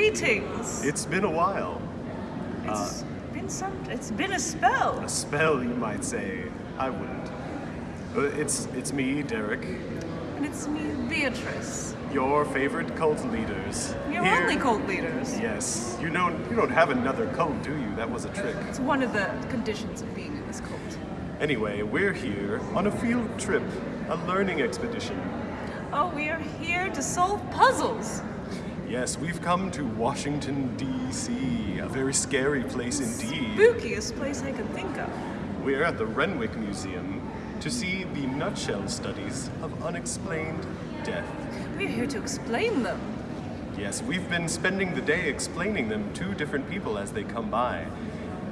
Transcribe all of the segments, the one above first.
Greetings. It's been a while. It's been some. It's been a spell. A spell, you might say. I wouldn't. Uh, it's it's me, Derek. And it's me, Beatrice. Your favorite cult leaders. You're Here- only cult leaders. Yes. You don't you don't have another cult, do you? That was a trick. It's one of the conditions of being in this cult. Anyway, we're here on a field trip, a learning expedition. Oh, we are here to solve puzzles. Yes, we've come to Washington, D.C., a very scary place indeed. Spookiest place I can think of. We're at the Renwick Museum to see the nutshell studies of unexplained death. We're here to explain them. Yes, we've been spending the day explaining them to different people as they come by.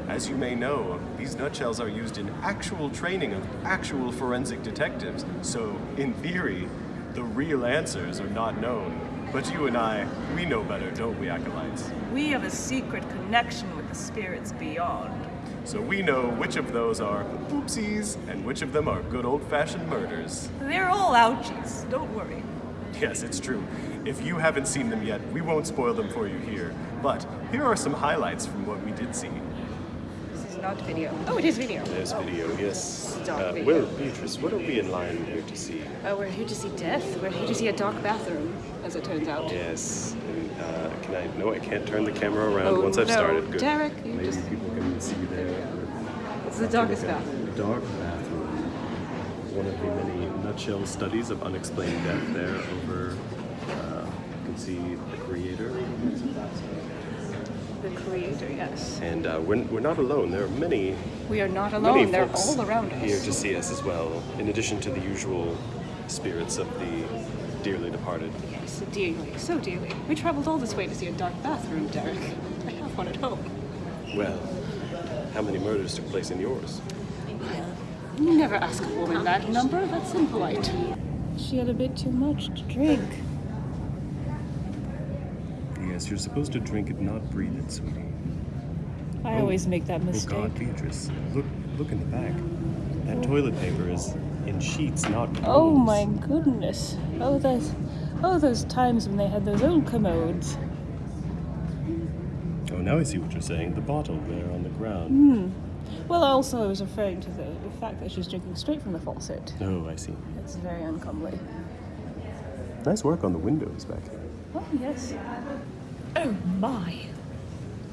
As you may know, these nutshells are used in actual training of actual forensic detectives, so in theory, the real answers are not known. But you and I, we know better, don't we, acolytes? We have a secret connection with the spirits beyond. So we know which of those are oopsies and which of them are good old fashioned murders. They're all ouchies. Don't worry. Yes, it's true. If you haven't seen them yet, we won't spoil them for you here. But here are some highlights from what we did see. Not video. Oh, it is video. There's video, yes. Dark Uh, video. Will, Beatrice, what are we in line here to see? Oh, we're here to see death. We're here to see a dark bathroom, as it turns out. Yes. And, uh, can I? No, I can't turn the camera around Oh, once I've no. started. Good. Derek, you Maybe just- people can see there. It's the darkest bathroom. The dark bathroom. One of the many nutshell studies of unexplained death there over. Uh, you can see the creator. The creator, yes. And uh, we're, we're not alone. There are many We are not alone. They're folks all around us. here to see us as well, in addition to the usual spirits of the dearly departed. Yes, dearly, so dearly. We traveled all this way to see a dark bathroom, Derek. I have one at home. Well, how many murders took place in yours? You never ask a woman that number. That's impolite. She had a bit too much to drink. Yes, you're supposed to drink it, not breathe it, sweetie. I Oh. always make that oh, oh, mistake. Oh mistake. God, Beatrice, look, look in the back. That toilet paper is in sheets, not rolls. Oh my goodness. Oh those oh those times when they had those old commodes. Oh, now I see what you're saying. The bottle there on the ground. Hmm. Well also I was referring to the, the fact that she was drinking straight from the faucet. Oh, I see. It's very uncomely. Nice work on the windows back there. Oh yes. Oh my!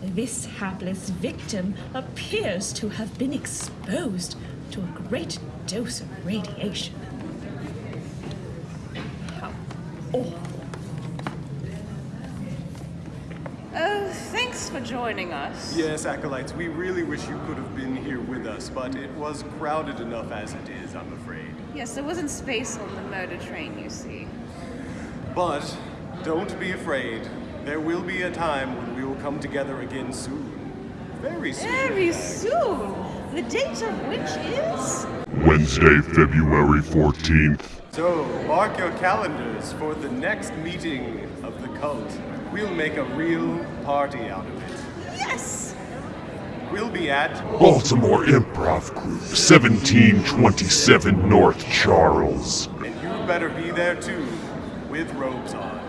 This hapless victim appears to have been exposed to a great dose of radiation. How awful. Oh, thanks for joining us. Yes, acolytes, we really wish you could have been here with us, but it was crowded enough as it is, I'm afraid. Yes, there wasn't space on the murder train, you see. But don't be afraid. There will be a time when we will come together again soon. Very soon. Very soon. The date of which is Wednesday, February 14th. So, mark your calendars for the next meeting of the cult. We'll make a real party out of it. yes. We'll be at Baltimore Improv Group, 1727 North Charles. And you better be there too, with robes on.